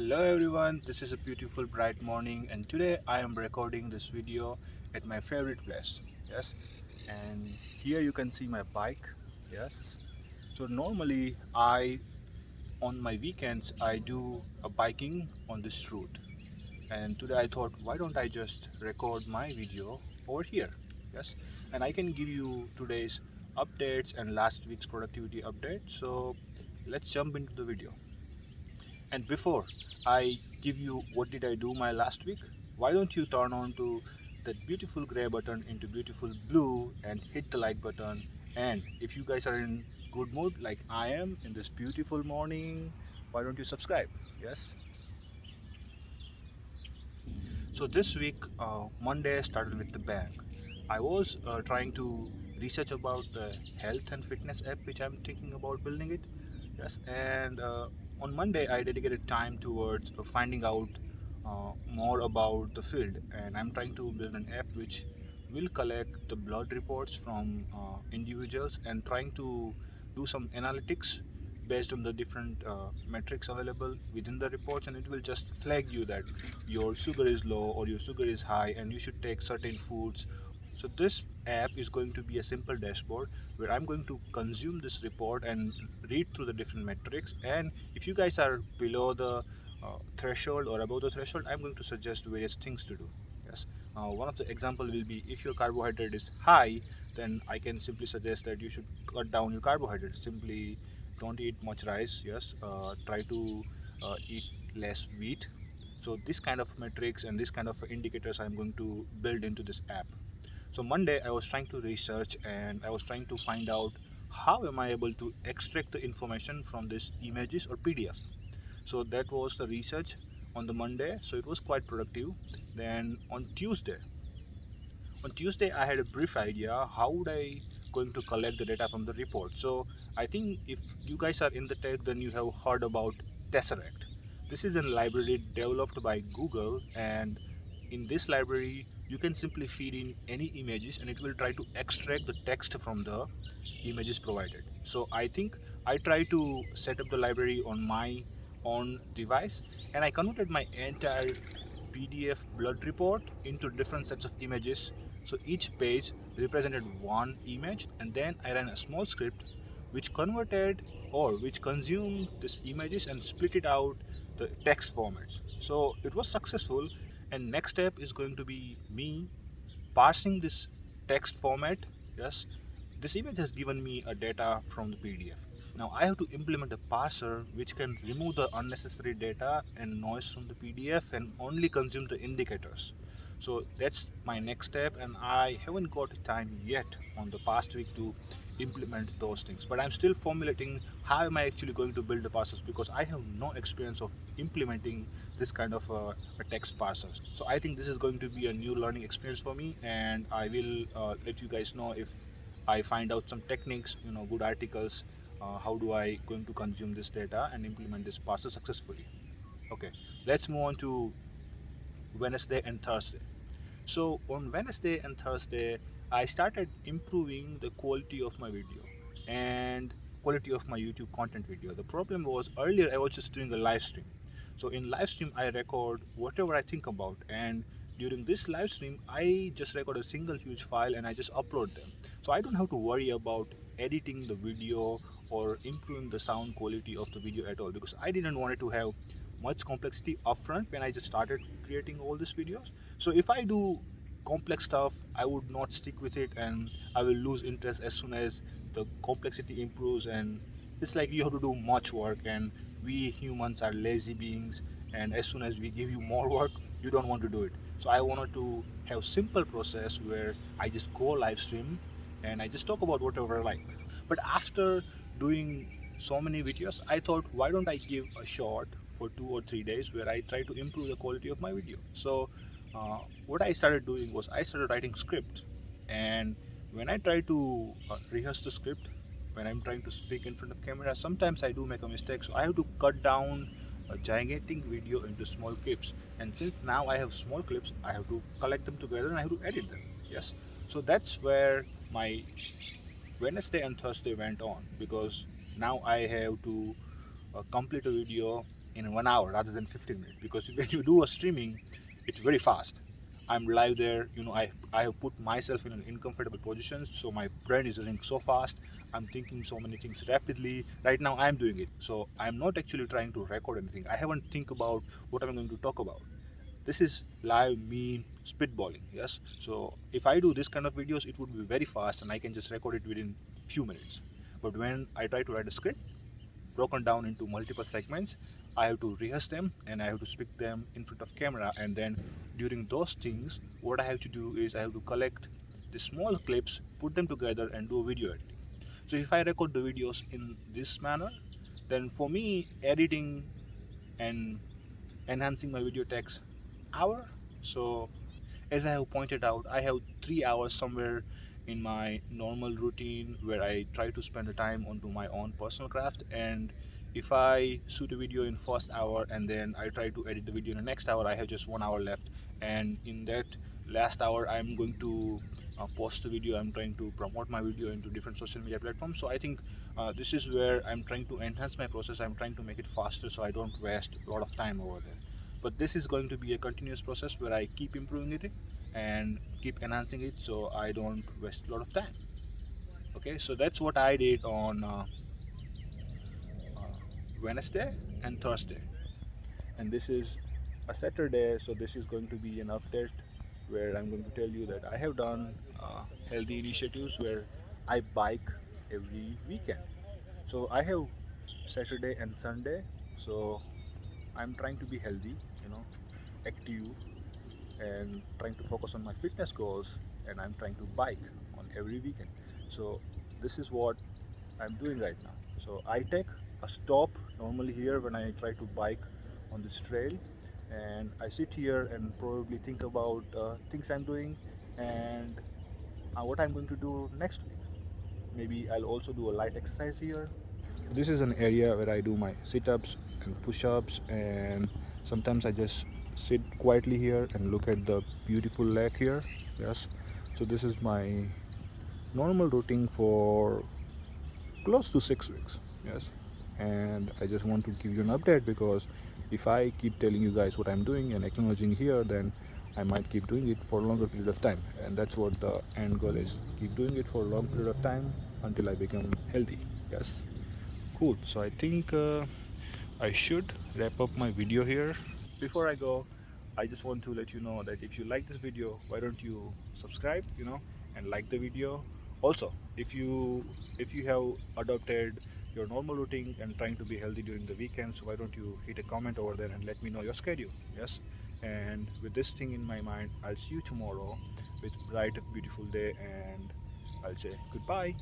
hello everyone. This is a beautiful bright morning and today i am recording this video at my favorite place. Yes? And here you can see my bike. Yes? So normally i on my weekends i do a biking on this route. And today i thought why don't i just record my video over here? Yes? And i can give you today's updates and last week's productivity update. So let's jump into the video and before I give you what did I do my last week why don't you turn on to that beautiful gray button into beautiful blue and hit the like button. And if you guys are in good mood like I am in this beautiful morning why don't you subscribe? Yes? So this week uh, Monday started with the bang. I was uh, trying to research about the health and fitness app which I'm thinking about building it. Yes and uh, on Monday I dedicated time towards uh, finding out uh, more about the field. And I'm trying to build an app which will collect the blood reports from uh, individuals and trying to do some analytics based on the different uh, metrics available within the reports. And it will just flag you that your sugar is low or your sugar is high and you should take certain foods so this app is going to be a simple dashboard where I'm going to consume this report and read through the different metrics. And if you guys are below the uh, threshold or above the threshold I'm going to suggest various things to do. Yes. Uh, one of the example will be if your carbohydrate is high then I can simply suggest that you should cut down your carbohydrates. Simply don't eat much rice. Yes. Uh, try to uh, eat less wheat. So this kind of metrics and this kind of indicators I'm going to build into this app so monday i was trying to research and i was trying to find out how am i able to extract the information from these images or pdf so that was the research on the monday. So it was quite productive. Then on tuesday on tuesday i had a brief idea how would i going to collect the data from the report. So i think if you guys are in the tech then you have heard about tesseract. This is a library developed by google and in this library you can simply feed in any images and it will try to extract the text from the images provided. So i think i try to set up the library on my own device and i converted my entire pdf blood report into different sets of images. So each page represented one image and then i ran a small script which converted or which consumed these images and split it out the text formats. So it was successful and next step is going to be me parsing this text format. Yes. This image has given me a data from the PDF now I have to implement a parser which can remove the unnecessary data and noise from the PDF and only consume the indicators so that's my next step and i haven't got time yet on the past week to implement those things. But i'm still formulating how am i actually going to build the parsers because i have no experience of implementing this kind of uh, a text parsers so i think this is going to be a new learning experience for me and i will uh, let you guys know if i find out some techniques you know good articles uh, how do i going to consume this data and implement this parser successfully. Okay let's move on to Wednesday and Thursday. So on Wednesday and Thursday, I started improving the quality of my video and quality of my YouTube content video. The problem was earlier I was just doing a live stream. So in live stream, I record whatever I think about and during this live stream, I just record a single huge file and I just upload them. So I don't have to worry about editing the video or improving the sound quality of the video at all because I didn't want it to have much complexity upfront when I just started creating all these videos. So if I do complex stuff, I would not stick with it and I will lose interest as soon as the complexity improves and it's like you have to do much work and we humans are lazy beings and as soon as we give you more work, you don't want to do it. So I wanted to have simple process where I just go live stream and I just talk about whatever I like. But after doing so many videos, I thought why don't I give a short for two or three days where I try to improve the quality of my video. So uh, what I started doing was I started writing script and when I try to uh, rehearse the script, when I'm trying to speak in front of camera, sometimes I do make a mistake. So I have to cut down a gigantic video into small clips. And since now I have small clips, I have to collect them together and I have to edit them. Yes. So that's where my Wednesday and Thursday went on because now I have to uh, complete a video in one hour rather than 15 minutes because when you do a streaming it's very fast. I'm live there you know i i have put myself in an uncomfortable position so my brain is running so fast i'm thinking so many things rapidly. Right now i'm doing it so i'm not actually trying to record anything. I haven't think about what i'm going to talk about. This is live me spitballing yes? So if i do this kind of videos it would be very fast and i can just record it within few minutes. But when i try to write a script broken down into multiple segments i have to rehearse them and i have to speak them in front of camera. And then during those things what i have to do is i have to collect the small clips put them together and do a video editing. So if i record the videos in this manner then for me editing and enhancing my video takes hour. So as i have pointed out i have three hours somewhere in my normal routine where i try to spend the time onto my own personal craft and if i shoot a video in first hour and then i try to edit the video in the next hour i have just one hour left. And in that last hour i'm going to uh, post the video. I'm trying to promote my video into different social media platforms. So i think uh, this is where i'm trying to enhance my process. I'm trying to make it faster so i don't waste a lot of time over there. But this is going to be a continuous process where I keep improving it and keep enhancing it so I don't waste a lot of time. Okay so that's what I did on uh, Wednesday and Thursday. And this is a Saturday so this is going to be an update where I'm going to tell you that I have done uh, healthy initiatives where I bike every weekend. So I have Saturday and Sunday so I'm trying to be healthy you know active and trying to focus on my fitness goals and I'm trying to bike on every weekend. So this is what I'm doing right now. So I take a stop normally here when I try to bike on this trail. And I sit here and probably think about uh, things I'm doing and uh, what I'm going to do next week. Maybe I'll also do a light exercise here. This is an area where I do my sit-ups and push-ups and sometimes I just sit quietly here and look at the beautiful lake here. Yes. So this is my normal routine for close to six weeks. Yes and I just want to give you an update because if I keep telling you guys what I'm doing and acknowledging here then I might keep doing it for a longer period of time. And that's what the end goal is. Keep doing it for a long period of time until I become healthy. Yes? Cool. So I think uh, I should wrap up my video here. Before I go I just want to let you know that if you like this video why don't you subscribe you know and like the video. Also if you if you have adopted your normal routine and trying to be healthy during the weekends why don't you hit a comment over there and let me know your schedule yes? And with this thing in my mind I'll see you tomorrow with bright beautiful day and I'll say goodbye